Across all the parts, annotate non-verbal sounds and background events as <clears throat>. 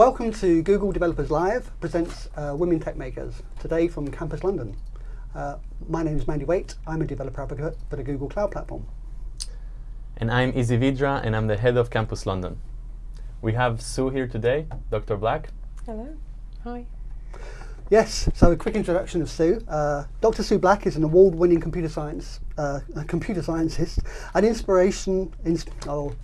Welcome to Google Developers Live presents uh, Women Tech Makers, today from Campus London. Uh, my name is Mandy Waite, I'm a developer advocate for the Google Cloud Platform. And I'm Eze Vidra, and I'm the head of Campus London. We have Sue here today, Dr. Black. Hello. Hi. Yes, so a quick introduction of Sue. Uh, Dr. Sue Black is an award-winning computer science uh, computer scientist, an inspiration, ins oh,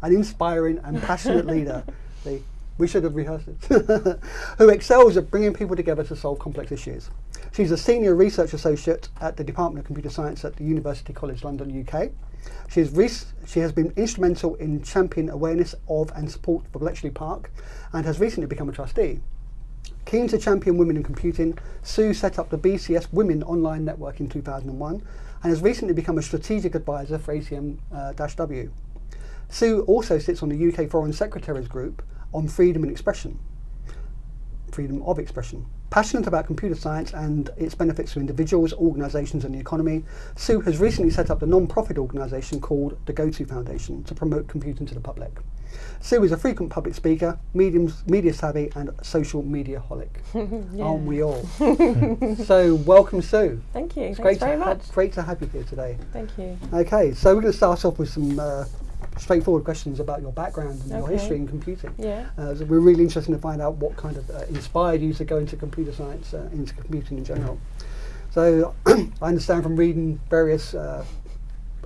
an inspiring and passionate leader. <laughs> The, we should have rehearsed it. <laughs> who excels at bringing people together to solve complex issues. She's a senior research associate at the Department of Computer Science at the University College London, UK. She has, she has been instrumental in championing awareness of and support for Bletchley Park and has recently become a trustee. Keen to champion women in computing, Sue set up the BCS Women Online Network in 2001 and has recently become a strategic advisor for ACM-W. Uh, Sue also sits on the UK Foreign Secretaries Group on freedom and expression, freedom of expression. Passionate about computer science and its benefits to individuals, organisations and the economy, Sue has recently set up the non-profit organisation called the GoTo Foundation to promote computing to the public. Sue is a frequent public speaker, mediums, media savvy and social media holic. <laughs> yeah. Aren't we all? <laughs> so welcome Sue. Thank you. It's Thanks great very to much. Great to have you here today. Thank you. Okay, so we're going to start off with some uh, straightforward questions about your background and okay. your history in computing. Yeah. Uh, so we're really interested to find out what kind of uh, inspired you to go into computer science, uh, into computing in general. So <clears throat> I understand from reading various uh,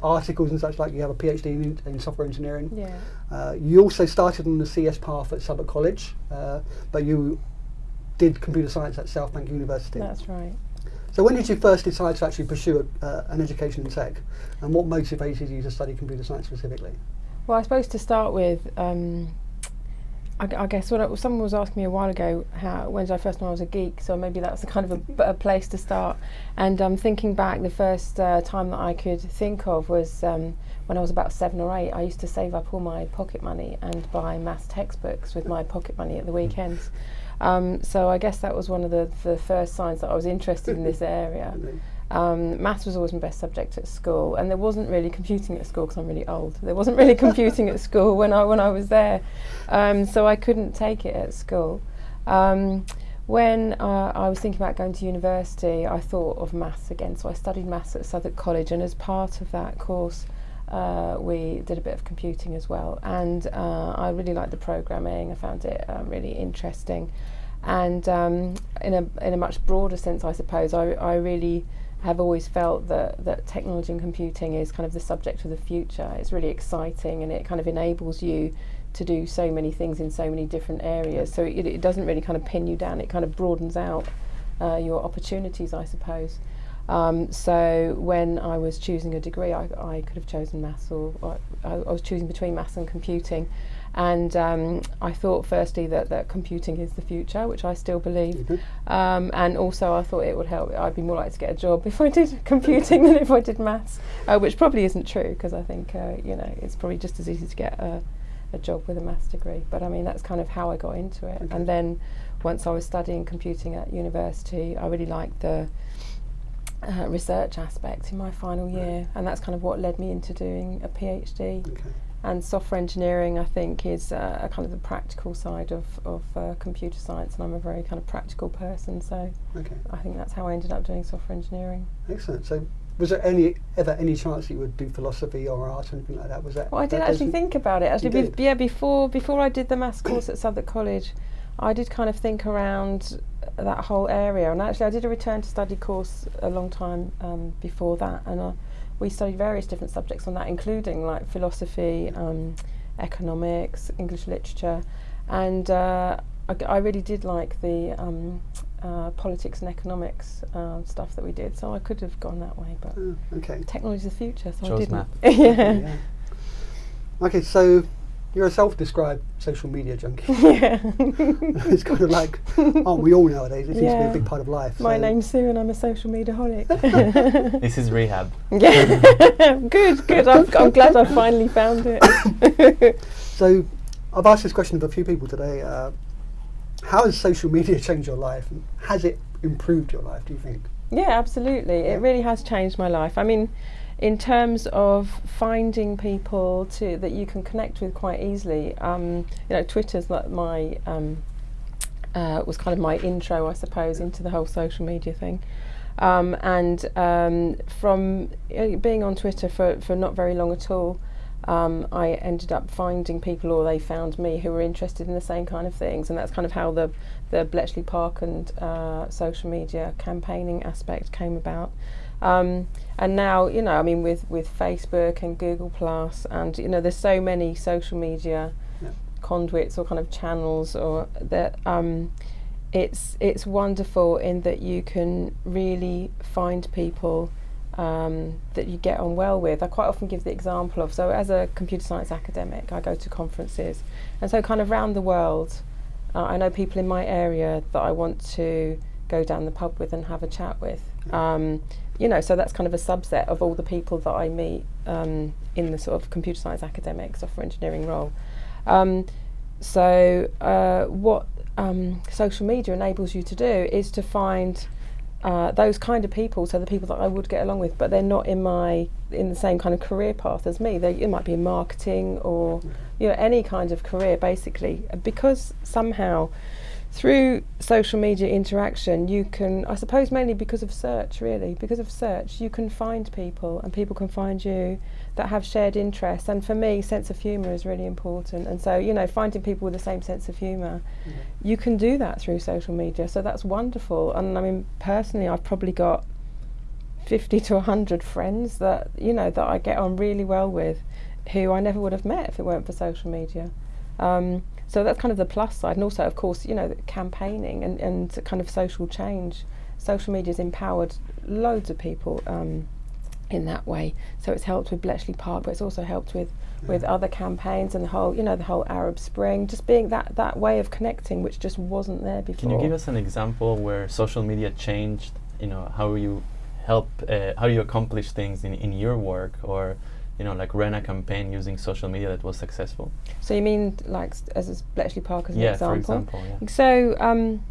articles and such like you have a PhD in, in software engineering. Yeah. Uh, you also started on the CS path at Southwark College, uh, but you did computer science at South Bank University. That's right. So when did you first decide to actually pursue a, uh, an education in tech, and what motivated you to study computer science specifically? Well, I suppose to start with, um, I, I, guess what someone was asking me a while ago, how when did I first know I was a geek? So maybe that's a kind of a, a place to start. And um, thinking back, the first uh, time that I could think of was um, when I was about seven or eight. I used to save up all my pocket money and buy maths textbooks with my pocket money at the weekends. Um, so I guess that was one of the, the first signs that I was interested in this <laughs> area. Um, maths was always my best subject at school, and there wasn't really computing at school because I'm really old. There wasn't really <laughs> computing at school when I when I was there, um, so I couldn't take it at school. Um, when uh, I was thinking about going to university, I thought of maths again. So I studied maths at Southwark College, and as part of that course, uh, we did a bit of computing as well. And uh, I really liked the programming. I found it uh, really interesting, and um, in a in a much broader sense, I suppose, I I really have always felt that, that technology and computing is kind of the subject of the future. It's really exciting and it kind of enables you to do so many things in so many different areas. So it, it doesn't really kind of pin you down, it kind of broadens out uh, your opportunities, I suppose. Um, so when I was choosing a degree, I, I could have chosen maths or, or I, I was choosing between maths and computing. And um, I thought firstly that, that computing is the future, which I still believe. Mm -hmm. um, and also I thought it would help, I'd be more likely to get a job <laughs> if I did computing than if I did maths, uh, which probably isn't true because I think, uh, you know, it's probably just as easy to get a, a, job with a maths degree. But I mean, that's kind of how I got into it. Okay. And then once I was studying computing at university, I really liked the uh, research aspect in my final year, right. and that's kind of what led me into doing a PhD. Okay and software engineering I think is uh, a kind of the practical side of, of uh, computer science and I'm a very kind of practical person so okay. I think that's how I ended up doing software engineering. Excellent. So was there any ever any chance that you would do philosophy or art or anything like that? Was that? Well, I did actually think about it. Actually, be yeah, before before I did the maths course at Southwark College, I did kind of think around that whole area. And actually, I did a return to study course a long time um, before that, and I, we studied various different subjects on that, including like philosophy, um, economics, English literature, and uh, I, I, really did like the um, uh, politics and economics uh, stuff that we did. So I could have gone that way, but oh, okay. technology is the future, so Chose I didn't. <laughs> yeah. yeah. Okay, so you're a self-described social media junkie. <laughs> Yeah. <laughs> it's kind of like, aren't we all nowadays? It seems yeah. to be a big part of life. My so. name's Sue and I'm a social media holic. <laughs> this is rehab. Yeah. good, good. I'm, I'm, glad I finally found it. so I've asked this question of a few people today. Uh, how has social media changed your life? Has it improved your life, do you think? Yeah, absolutely. Yeah. It really has changed my life. I mean, in terms of finding people to that you can connect with quite easily, um, you know, Twitter's like my um, uh, was kind of my intro, I suppose, into the whole social media thing. Um, and um, from uh, being on Twitter for, for not very long at all, um, I ended up finding people, or they found me, who were interested in the same kind of things, and that's kind of how the the Bletchley Park and uh, social media campaigning aspect came about. Um, and now, you know, I mean, with with Facebook and Google Plus, and you know, there's so many social media Yeah. conduits or kind of channels, or that. Um, it's it's wonderful in that you can really find people um, that you get on well with. I quite often give the example of so as a computer science academic, I go to conferences, and so kind of round the world, uh, I know people in my area that I want to go down the pub with and have a chat with. Um, you know, so that's kind of a subset of all the people that I meet um, in the sort of computer science academic software engineering role. Um, so uh, what um, social media enables you to do is to find uh, those kind of people, so the people that I would get along with, but they're not in my in the same kind of career path as me. They it might be in marketing or you know any kind of career basically, because somehow through social media interaction you can I suppose mainly because of search really. Because of search you can find people and people can find you that have shared interests. And for me sense of humour is really important. And so you know finding people with the same sense of humour you can do that through social media. So that's wonderful. And I mean personally I've probably got 50 to 100 friends that you know that I get on really well with who I never would have met if it weren't for social media. Um, so that's kind of the plus side. And also of course you know campaigning and, and kind of social change. Social media's empowered loads of people um, in that way. So it's helped with Bletchley Park but it's also helped with with other campaigns and the whole you know the whole Arab Spring. Just being that that way of connecting which just wasn't there before Can you give us an example where social media changed, you know, how you help, uh, how you accomplish things in, in your work or, you know, like ran a campaign using social media that was successful? so you mean like as Bletchley Park as an yeah, example for example, yeah. So, um,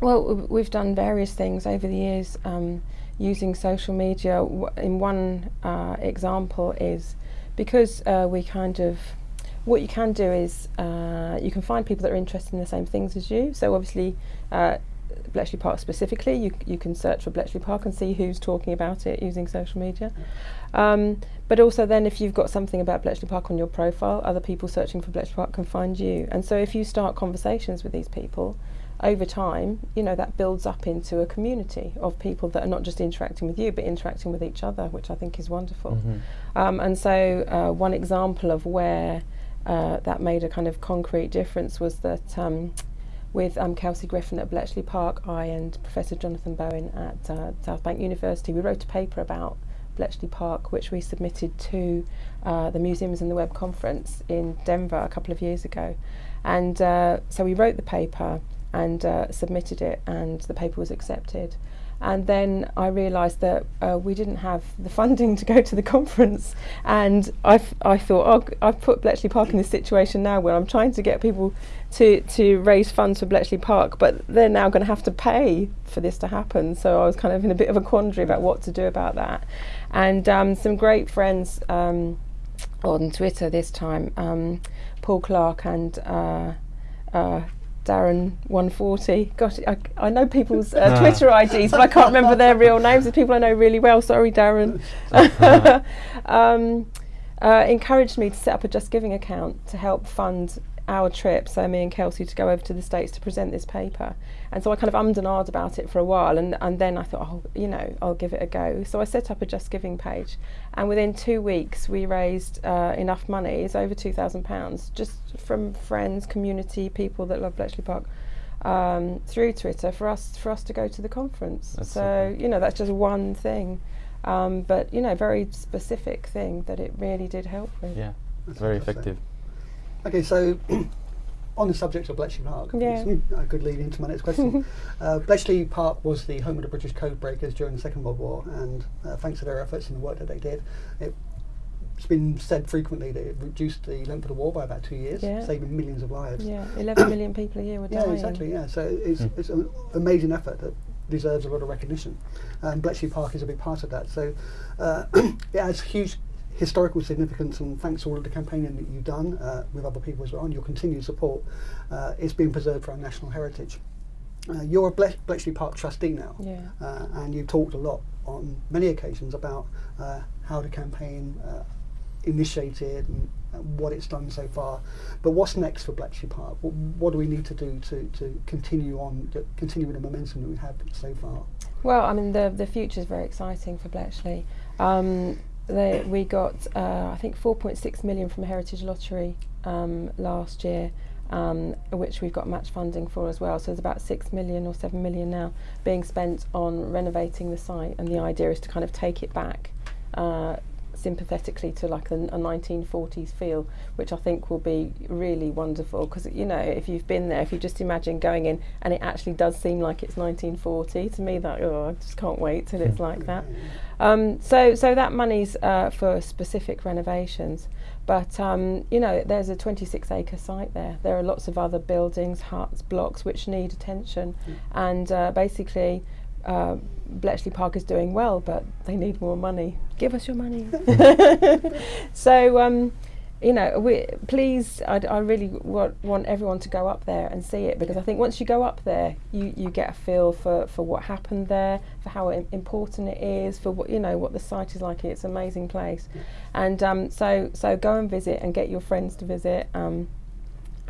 well, we've done various things over the years um, using social media. In one uh, example is because uh, we kind of what you can do is uh, you can find people that are interested in the same things as you. So obviously, uh, Bletchley Park specifically, you you can search for Bletchley Park and see who's talking about it using social media. Um, but also then if you've got something about Bletchley Park on your profile, other people searching for Bletchley Park can find you. And so if you start conversations with these people, over time, you know, that builds up into a community of people that are not just interacting with you, but interacting with each other, which I think is wonderful. Mhm. Um, and so, uh, one example of where uh, that made a kind of concrete difference was that um, with um, Kelsey Griffin at Bletchley Park, I and Professor Jonathan Bowen at uh, South Bank University, we wrote a paper about Bletchley Park, which we submitted to uh, the Museums and the Web conference in Denver a couple of years ago. And uh, so we wrote the paper and uh, submitted it, and the paper was accepted. And then I realised that uh, we didn't have the funding to go to the conference, and I, thought, oh, I've put Bletchley Park in this situation now where I'm trying to get people to to raise funds for Bletchley Park, but they're now going to have to pay for this to happen. So I was kind of in a bit of a quandary about what to do about that. And um, some great friends um, on Twitter this time, um, Paul Clark and uh, uh, Darren 140. Gosh, I, I know people's uh. <laughs> Twitter IDs, but I can't remember their real <laughs> names. The people I know really well. Sorry, Darren. <laughs> um, uh, encouraged me to set up a Just Giving account to help fund our trip, so me and Kelsey, to go over to the States to present this paper. And so I kind of ummed and ahed about it for a while, and, and then I thought, oh, you know, I'll give it a go. So I set up a Just Giving page, and within two weeks we raised uh, enough money, it's over £2,000, just from friends, community, people that love Bletchley Park. Um, through Twitter for us for us to go to the conference. That's so super. you know that's just one thing, um, but you know very specific thing that it really did help with. Yeah, That's very effective. Okay, so <clears throat> on the subject of Bletchley Park, Yeah. it's a good lead into my next question. <laughs> uh, Bletchley Park was the home of the British code breakers during the Second World War, and uh, thanks to their efforts and the work that they did, it, it's been said frequently that it reduced the length of the war by about two years, Yeah. saving millions of lives. Yeah, 11 <coughs> million people a year were dying. Yeah, exactly. Yeah, so it's Mm. it's an amazing effort that deserves a lot of recognition. And Bletchley Park is a big part of that. So uh, <clears throat> it has huge historical significance and thanks to all of the campaigning that you've done uh, with other people as well and your continued support, uh, it's been preserved for our national heritage. Uh, you're a Ble- Bletchley Park trustee now, Yeah. uh, and you've talked a lot on many occasions about uh, how the campaign uh, initiated and, and what it's done so far. But what's next for Bletchley Park? What, what do we need to do to, to continue on, to continue with the momentum that we have so far? Well, I mean, the the future is very exciting for Bletchley. Um, they, we got uh, I think 4.6 million from Heritage Lottery um, last year, um, which we've got match funding for as well. So there's about 6 million or 7 million now being spent on renovating the site, and the idea is to kind of take it back uh, sympathetically to like a, a 1940s feel which I think will be really wonderful. Because you know if you've been there if you just imagine going in and it actually does seem like it's 1940 to me that oh I just can't wait till it's like that. Um, so so that money's uh, for specific renovations. But um, you know there's a 26 acre site there. There are lots of other buildings huts blocks which need attention. And uh, basically uh, Bletchley Park is doing well, but they need more money. Give us your money. <laughs> so, um, you know, we, please, I'd, I really wa- want everyone to go up there and see it because I think once you go up there, you, you get a feel for, for what happened there, for how important it is, for what you know what the site is like. It's an amazing place, and um, so so go and visit and get your friends to visit. Um,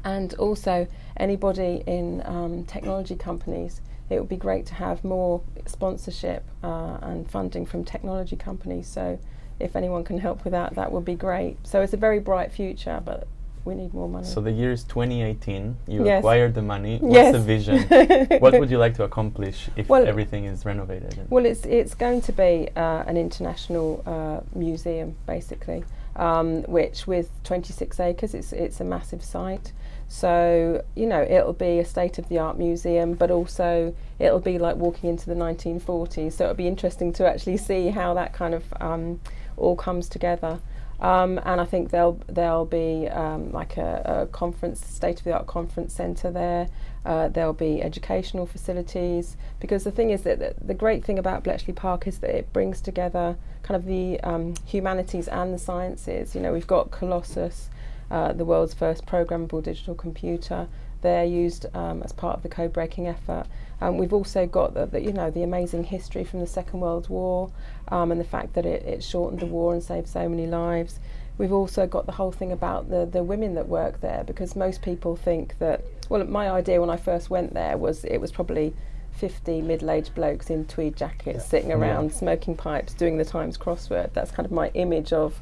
and also anybody in um, technology companies. It would be great to have more sponsorship uh, and funding from technology companies. So, if anyone can help with that, that would be great. So it's a very bright future, but we need more money. So the year is 2018. You Yes. acquired the money. What's Yes. the vision? <laughs> what would you like to accomplish if Well- everything is renovated? Well, it's it's going to be uh, an international uh, museum, basically, um, which with 26 acres, it's it's a massive site. So you know, it'll be a state-of-the-art museum, but also it'll be like walking into the 1940s. So it'll be interesting to actually see how that kind of um, all comes together. Um, and I think there'll there'll be um, like a, a conference, state-of-the-art conference centre there. Uh, there'll be educational facilities because the thing is that the, the great thing about Bletchley Park is that it brings together kind of the um, humanities and the sciences. You know, we've got Colossus, uh, the world's first programmable digital computer. They're used um, as part of the code-breaking effort. Um, we've also got the, the, you know, the amazing history from the Second World War um, and the fact that it, it shortened the war and saved so many lives. We've also got the whole thing about the, the women that work there because most people think that, well, my idea when I first went there was it was probably 50 middle-aged blokes in tweed jackets Yeah. sitting Yeah. around smoking pipes doing the Times crossword. That's kind of my image of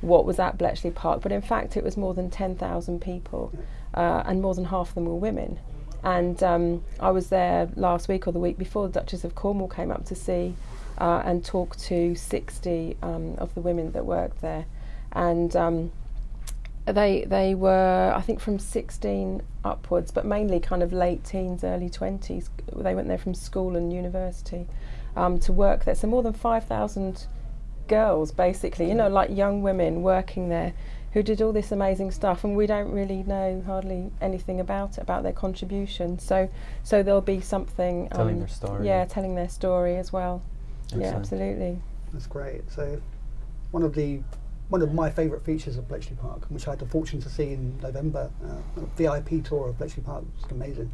what was at Bletchley Park, but in fact it was more than 10,000 people uh, and more than half of them were women. And um, I was there last week or the week before, the Duchess of Cornwall came up to see uh, and talk to 60 um, of the women that worked there. And um, they they were I think from 16 upwards, but mainly kind of late teens, early 20s. They went there from school and university um, to work there. So more than 5,000 girls, basically, you know, like young women working there who did all this amazing stuff, and we don't really know hardly anything about it, about their contribution. So so there'll be something Telling um, their story. Yeah, telling their story as well. Yeah, absolutely. That's great. So, one of the one of my favourite features of Bletchley Park, which I had the fortune to see in November, uh, a VIP tour of Bletchley Park, was amazing.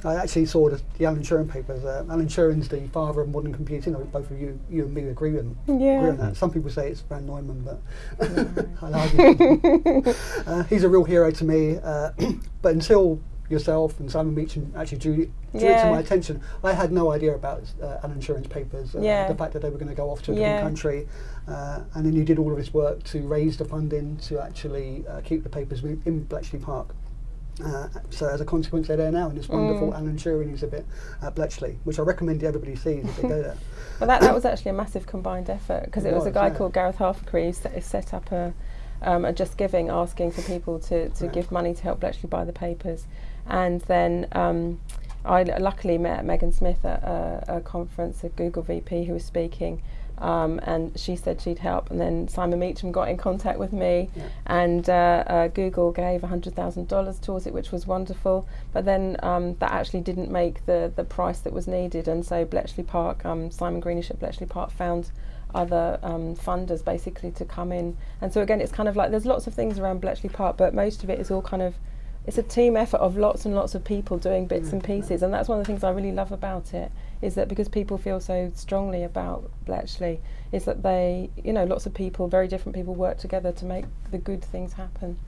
<laughs> I actually saw the, the Alan Turing papers. Uh, Alan Turing's the father of modern computing. I think both of you, you and me, agree with agree Yeah. on that. Some people say it's von Neumann, but <laughs> I'll argue. <laughs> uh, he's a real hero to me. Uh, <clears throat> but until yourself and Simon Meacham actually drew, drew it to my attention, I had no idea about uh, Alan Turing's papers. Uh, Yeah. The fact that they were going to go off to a Yeah. different country, uh, and then you did all of this work to raise the funding to actually uh, keep the papers in, Bletchley Park. Uh, so as a consequence, they're there now in this wonderful Mm. Alan Turing exhibit at Bletchley, which I recommend everybody sees if they go there. <laughs> Well, that, that was actually a massive combined effort because It it was a guy yeah. called Gareth Halfacree who set, set up a, um, a Just Giving, asking for people to, to give money to help Bletchley buy the papers. And then um, I luckily met Megan Smith at a, a conference, a Google VP who was speaking. Um, and she said she'd help, and then Simon Meacham got in contact with me, Yeah. and uh, uh, Google gave $100,000 towards it, which was wonderful. But then um, that actually didn't make the, the price that was needed, and so Bletchley Park, um, Simon Greenish at Bletchley Park found other um, funders basically to come in. And so again, it's kind of like there's lots of things around Bletchley Park, but most of it is all kind of it's a team effort of lots and lots of people doing bits and pieces, and that's one of the things I really love about it. Is that because people feel so strongly about Bletchley, is that they, you know, lots of people, very different people, work together to make the good things happen.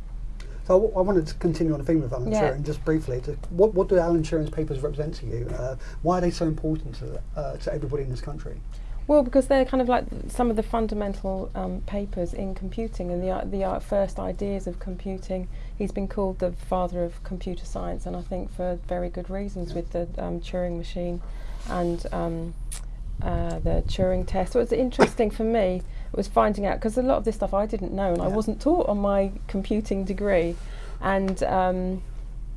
So I wanted to continue on the theme of Alan Yeah. Turing just briefly. To, what, what do Alan Turing's papers represent to you? Uh, why are they so important to, uh, to everybody in this country? Well, because they're kind of like some of the fundamental um, papers in computing and the the first ideas of computing. He's been called the father of computer science, and I think for very good reasons with the um, Turing machine and um, uh, the Turing test. So it's interesting for me was finding out because a lot of this stuff I didn't know and I wasn't taught on my computing degree, and. Um,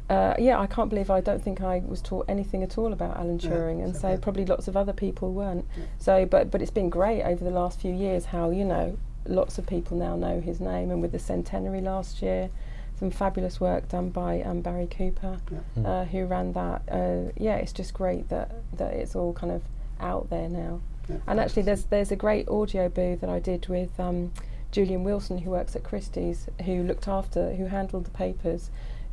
uh, yeah, I can't believe I don't think I was taught anything at all about Alan Yeah, Turing, and so, so yeah. probably lots of other people weren't. Yeah. So, but but it's been great over the last few years. How you know, lots of people now know his name, and with the centenary last year, some fabulous work done by um, Barry Cooper, Yeah. Mm. uh, who ran that. Uh, yeah, it's just great that that it's all kind of out there now. Yeah. And actually, there's there's a great audio boo that I did with um, Julian Wilson, who works at Christie's, who looked after, who handled the papers,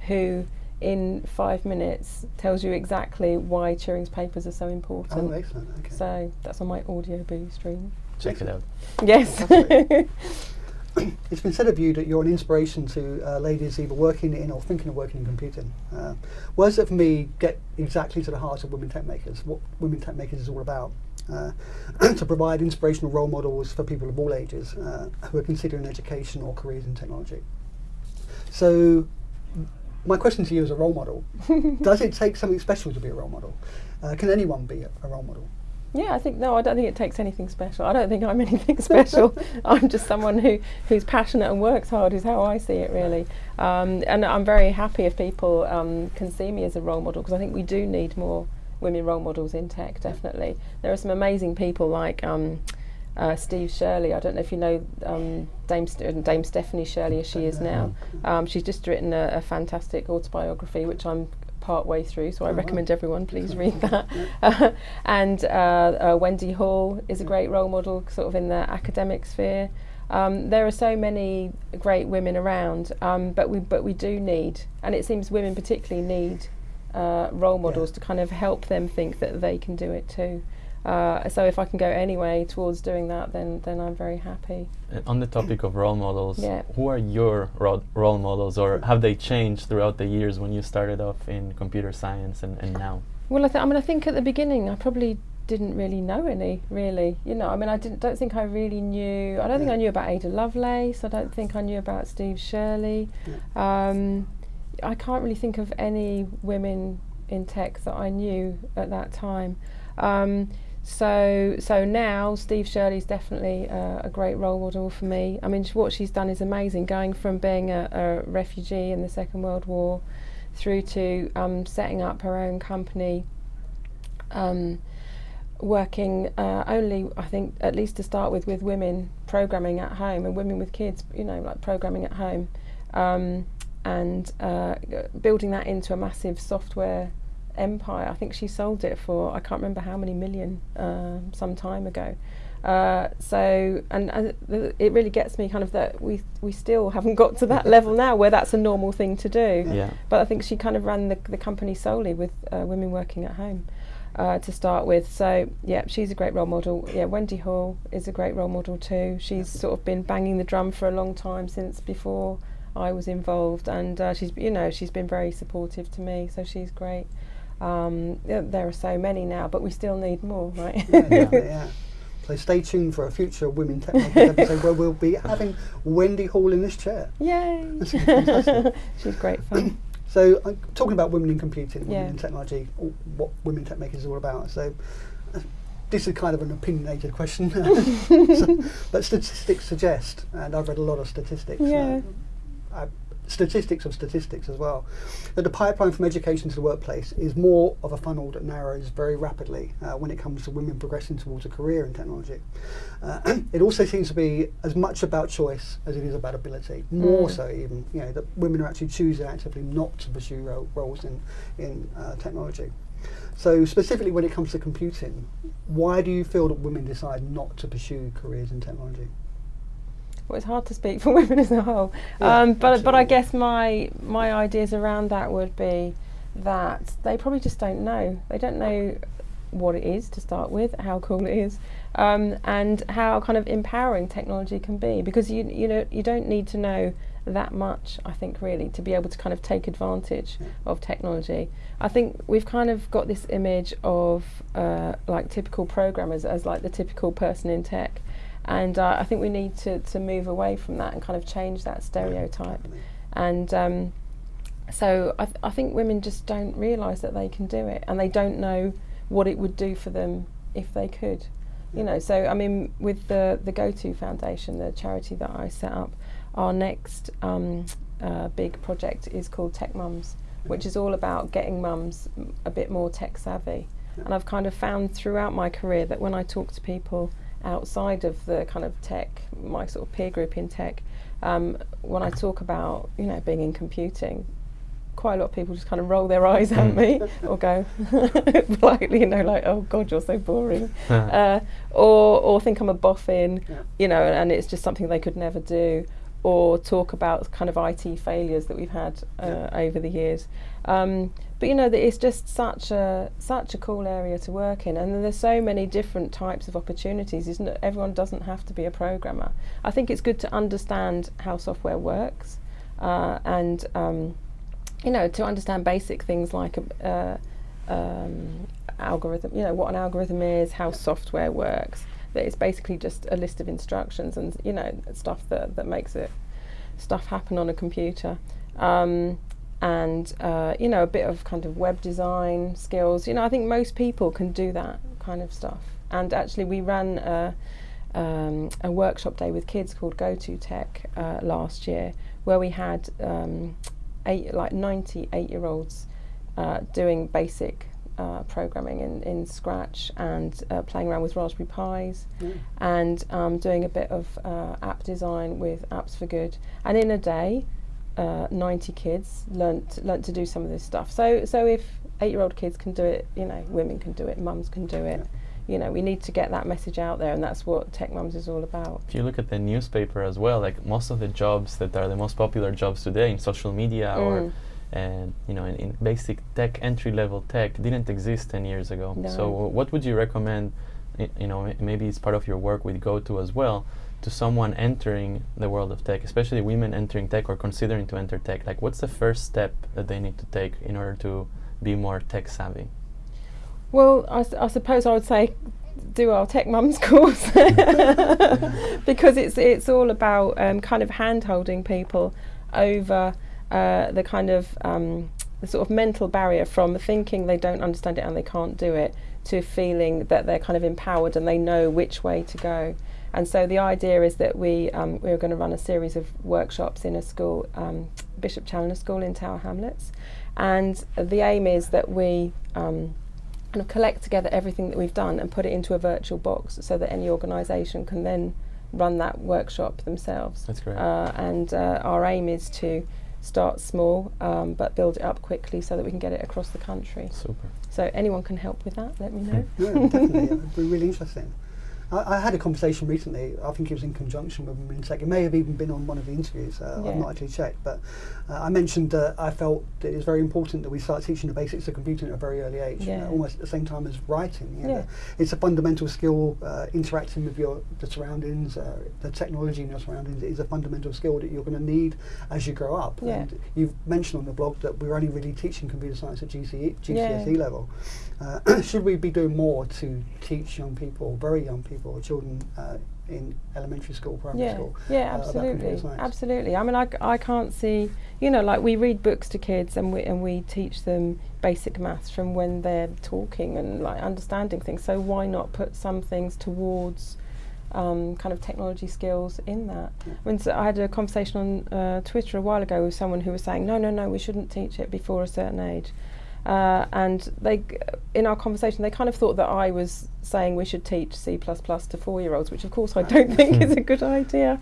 who in five minutes tells you exactly why Turing's papers are so important. Oh, excellent. Okay. So that's on my audio boo stream. Check it out. Yes. <laughs> <clears throat> It's been said of you that you're an inspiration to uh, ladies either working in or thinking of working in computing. Uh, words that for me get exactly to the heart of women tech makers, what women tech makers is all about. Uh, <clears throat> to provide inspirational role models for people of all ages uh, who are considering education or careers in technology. So, my question to you as a role model <laughs> does it take something special to be a role model? Uh, can anyone be a, a role model? Yeah, I think no, I don't think it takes anything special. I don't think I'm <laughs> anything special. I'm just someone who who's passionate and works hard. Is how I see it really. Um, and I'm very happy if people um, can see me as a role model because I think we do need more women role models in tech. Definitely, there are some amazing people like. Um, uh, Steve Shirley. I don't know if you know um, Dame, St- Dame Stephanie Shirley as she is now. Um, she's just written a, a fantastic autobiography, which I'm part way through, so I Oh, wow. recommend everyone please read that. <laughs> and uh, uh, Wendy Hall is a great role model, sort of in the academic sphere. Um, there are so many great women around, um, but we but we do need, and it seems women particularly need uh, role models to kind of help them think that they can do it too. Uh, so if I can go anyway towards doing that, then then I'm very happy. Uh, on the topic of role models, Yeah. who are your ro- role models, or have they changed throughout the years when you started off in computer science and, and now? Well, I, th- I mean, I think at the beginning I probably didn't really know any. Really, you know, I mean, I didn't. Don't think I really knew. I don't think I knew about Ada Lovelace. I don't think I knew about Steve Shirley. Um, I can't really think of any women in tech that I knew at that time. Um, so so now Steve Shirley's definitely uh, a great role model for me. I mean, what she's done is amazing. Going from being a, a refugee in the Second World War through to um, setting up her own company, um, working uh, only, I think, at least to start with, with women programming at home and women with kids, you know, like programming at home, um, and uh, building that into a massive software empire. I think she sold it for I can't remember how many million um some time ago. Uh, so and, and it really gets me kind of that we we still haven't got to that level now where that's a normal thing to do. Yeah. But I think she kind of ran the, the company solely with uh, women working at home uh, to start with. So yeah, she's a great role model. Yeah, Wendy Hall is a great role model too. She's sort of been banging the drum for a long time since before I was involved, and uh, she's you know she's been very supportive to me. So she's great. Um, there are so many now, but we still need more, right? yeah, yeah, <laughs> yeah. So stay tuned for a future Women Tech Makers episode where we'll be <laughs> having Wendy Hall in this chair. Yay! <laughs> She's great fun. <clears throat> So, uh, talking about women in computing, women Yeah. in technology, what Women Tech Makers is all about. So, uh, this is kind of an opinionated question, So- but statistics suggest, and I've read a lot of statistics. Yeah. Uh, statistics of statistics as well, that the pipeline from education to the workplace is more of a funnel that narrows very rapidly uh, when it comes to women progressing towards a career in technology. Uh, <clears throat> it also seems to be as much about choice as it is about ability, more Mm. so even, you know, that women are actually choosing actively not to pursue ro- roles in, in uh, technology. So specifically when it comes to computing, why do you feel that women decide not to pursue careers in technology? Well, it's hard to speak for <laughs> women as a whole, Yeah, um, but but I guess my my ideas around that would be that they probably just don't know. They don't know what it is to start with, how cool it is, um, and how kind of empowering technology can be. Because you you know you don't need to know that much, I think, really, to be able to kind of take advantage of technology. I think we've kind of got this image of uh, like typical programmers as like the typical person in tech. And uh, I think we need to, to move away from that and kind of change that stereotype. And um, so I, th- I think women just don't realise that they can do it and they don't know what it would do for them if they could. You know, so I mean, with the, the Go To Foundation, the charity that I set up, our next um, uh, big project is called Tech Mums, which is all about getting mums a bit more tech savvy. And I've kind of found throughout my career that when I talk to people outside of the kind of tech, my sort of peer group in tech, um, when I talk about you know being in computing, quite a lot of people just kind of roll their eyes at me or go <laughs> politely, you know, like, "Oh God, you're so boring," <laughs> uh, or or think I'm a boffin, Yeah. you know, and it's just something they could never do, or talk about kind of IT failures that we've had uh, over the years. Um, but you know, that it's just such a such a cool area to work in, and there's so many different types of opportunities. Isn't it? Everyone doesn't have to be a programmer. I think it's good to understand how software works, uh, and um, you know, to understand basic things like uh, um, algorithm, you know, what an algorithm is, how software works. That it's basically just a list of instructions and you know stuff that that makes it stuff happen on a computer. Um, and uh, you know a bit of kind of web design skills. You know, I think most people can do that kind of stuff. And actually, we ran a, um, a workshop day with kids called Go to Tech uh, last year, where we had um, eight like ninety eight year olds uh, doing basic uh, programming in, in Scratch and uh, playing around with Raspberry Pis Mm. and um, doing a bit of uh, app design with Apps for Good. And in a day, uh, 90 kids learnt learnt to do some of this stuff. So so if eight-year-old kids can do it, you know, women can do it, mums can do it. You know, we need to get that message out there, and that's what Tech Mums is all about. If you look at the newspaper as well, like most of the jobs that are the most popular jobs today in social media or Mm. And you know in, in basic tech entry level tech didn't exist 10 years ago. No. so what would you recommend i- you know maybe it's part of your work with GoTo as well to someone entering the world of tech especially women entering tech or considering to enter tech? Like what's the first step that they need to take in order to be more tech savvy? Well, I, s- I suppose I would say do our Tech Mums <laughs> course. <laughs> Because it's it's all about um, kind of hand holding people over uh, the kind of um, the sort of mental barrier from thinking they don't understand it and they can't do it to feeling that they're kind of empowered and they know which way to go. And so the idea is that we um, we're going to run a series of workshops in a school, um, Bishop Challoner School in Tower Hamlets, and the aim is that we um, kind of collect together everything that we've done and put it into a virtual box so that any organisation can then run that workshop themselves. That's great. Uh, and uh, our aim is to start small um, but build it up quickly so that we can get it across the country. super So anyone can help with that, let me know. Yeah, definitely. It'd be really interesting. I, I had a conversation recently. I think it was in conjunction with Women in Tech. It may have even been on one of the interviews. Uh, Yeah. I've not actually checked, but uh, I mentioned that I felt that it's very important that we start teaching the basics of computing at a very early age, Yeah. almost at the same time as writing. you know. Yeah. It's a fundamental skill. Uh, interacting with your the surroundings, uh, the technology in your surroundings is a fundamental skill that you're going to need as you grow up. Yeah. And you've mentioned on the blog that we're only really teaching computer science at GCE, GCSE level. Uh, <clears throat> should we be doing more to teach young people, very young people, children uh, in elementary school, primary yeah, school? yeah, uh, absolutely, science? absolutely. I mean, I, I can't see, you know, like we read books to kids and we and we teach them basic maths from when they're talking and like understanding things. So why not put some things towards um, kind of technology skills in that. Yeah. I, mean, so I had a conversation on uh, Twitter a while ago with someone who was saying, no, no, no, we shouldn't teach it before a certain age. Uh, and they, in our conversation, they kind of thought that I was saying we should teach C++ to four-year-olds, which of course I don't think is a good idea.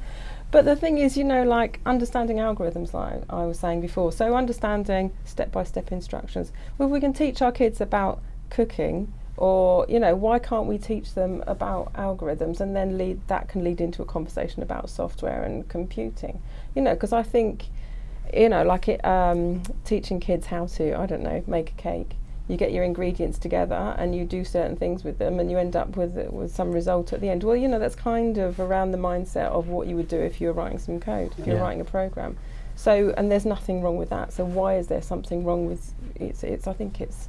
But the thing is, you know, like understanding algorithms, like I was saying before. So understanding step-by-step instructions. Well, if we can teach our kids about cooking, or you know, why can't we teach them about algorithms, and then lead that can lead into a conversation about software and computing. You know, because I think, you know, like it, um, teaching kids how to, I don't know, make a cake. You get your ingredients together and you do certain things with them, and you end up with with some result at the end. Well, you know, that's kind of around the mindset of what you would do if you were writing some code, if you're Yeah. writing a program. So, and there's nothing wrong with that. So, why is there something wrong with it's? It's. I think it's.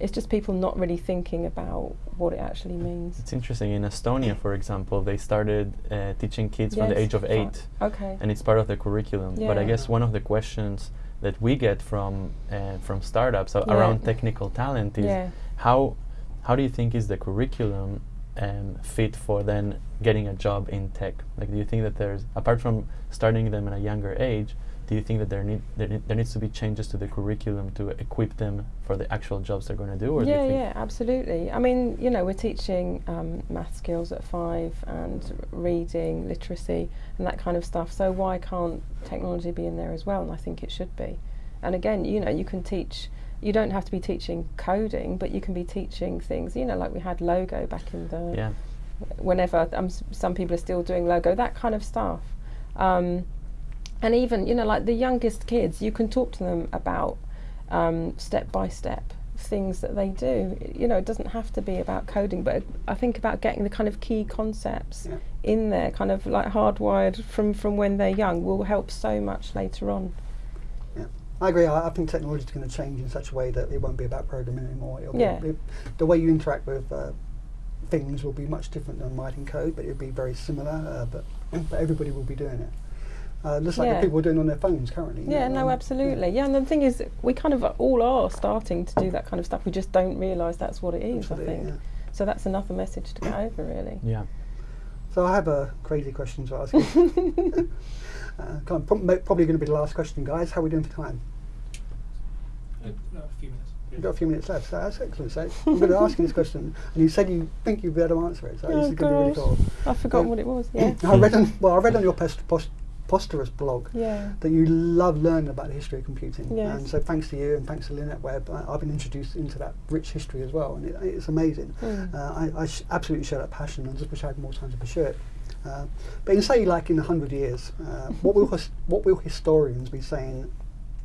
It's just people not really thinking about what it actually means. It's interesting. In Estonia, for example, they started uh, teaching kids from the age of eight, Okay. and it's part of the curriculum. But I guess one of the questions that we get from uh, from startups Yeah. around technical talent is yeah. how how do you think is the curriculum um, fit for then getting a job in tech? Like, do you think that there's apart from starting them at a younger age, do you think that there need there, need, there needs to be changes to the curriculum to equip them for the actual jobs they're going to do? Or do Yeah, think yeah, absolutely. I mean, you know, we're teaching um, math skills at five and reading, literacy, and that kind of stuff. So why can't technology be in there as well? And I think it should be. And again, you know, you can teach. You don't have to be teaching coding, but you can be teaching things. You know, like we had logo back in the Yeah, whenever um, some people are still doing logo, that kind of stuff. Um, and even, you know, like the youngest kids, you can talk to them about um, step by step things that they do. You know, it doesn't have to be about coding, but I think about getting the kind of key concepts Yeah. in there, kind of like hardwired from, from when they're young, will help so much later on. yeah I agree. I, I think technology is going to change in such a way that it won't be about programming anymore. It'll Yeah. Be, it, the way you interact with uh, things will be much different than writing code, but it'll be very similar. Uh, but but everybody will be doing it. Uh, just like Yeah. the people are doing on their phones currently. Yeah, know, no, um, absolutely. Yeah. and the thing is, we kind of all are starting to do that kind of stuff. We just don't realise that's what it is, absolutely, I think. yeah. So that's another message to get <coughs> over, really. yeah. So I have a crazy question to ask you. <laughs> uh, kind of probably going to be the last question, guys. How are we doing for time? Uh, no, a few minutes. We've got a few minutes left, so that's excellent. So I'm going to ask you this question, and you said you think you'd be able to answer it. So this Oh, is going to be really cool. I've forgotten Um, what it was. <coughs> Yeah. I read on well, I read on your post, post, Posterous blog yeah. that you love learning about the history of computing. Yes. And so thanks to you and thanks to Lynette Webb, I, I've been introduced into that rich history as well, and it, it's amazing. Mm. Uh, I, I sh- absolutely share that passion. I just wish I had more time to pursue it. Uh, but in say like in a hundred years, uh, <laughs> what will what will historians be saying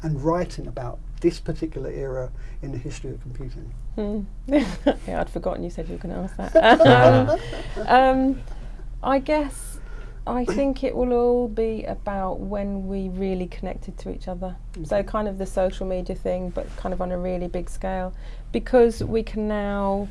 and writing about this particular era in the history of computing? Mm. <laughs> yeah, I'd forgotten you said you were going to ask that. <laughs> um, I guess I think it will all be about when we really connected to each other. So kind of the social media thing, but kind of on a really big scale, because we can now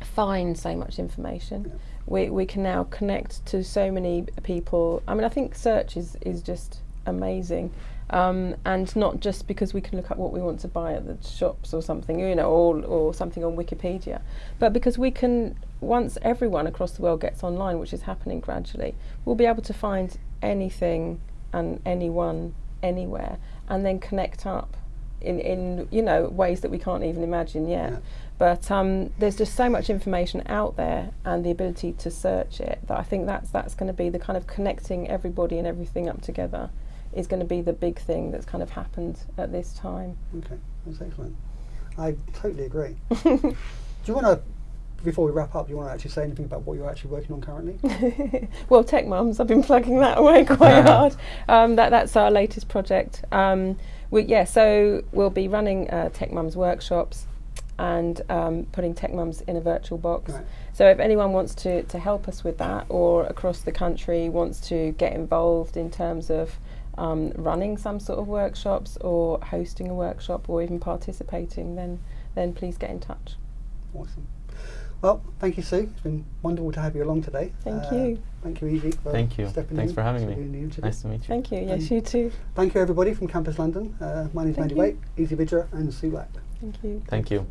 find so much information. Yeah. We we can now connect to so many people. I mean, I think search is is just amazing. Um, and not just because we can look up what we want to buy at the shops or something, you know, or, or something on Wikipedia, but because we can, once everyone across the world gets online, which is happening gradually, we'll be able to find anything and anyone anywhere and then connect up in, in you know, ways that we can't even imagine yet. Yeah. But um, there's just so much information out there and the ability to search it that I think that's, that's going to be the kind of connecting everybody and everything up together is going to be the big thing that's kind of happened at this time. Okay, that's excellent. I totally agree. <laughs> Do you want to, before we wrap up, do you want to actually say anything about what you're actually working on currently? <laughs> well, Tech Mums, I've been plugging that away <laughs> quite hard. Um, that, that's our latest project. Um, we, yeah, so we'll be running uh, Tech Mums workshops and um, putting Tech Mums in a virtual box. Right. So if anyone wants to, to help us with that or across the country wants to get involved in terms of um, running some sort of workshops or hosting a workshop or even participating, then then please get in touch. Awesome. Well, thank you, Sue. It's been wonderful to have you along today. Uh, Thank you. Thank you, Evie. For Thank you. Stepping Thanks in for having me. doing the interview. Nice to meet you. Thank you. Yes, Um, you too. Thank you, everybody from Campus London. Uh, my name's Thank Mandy you. Waite, Eze Vidra, and Sue Black. Thank you. Thank you.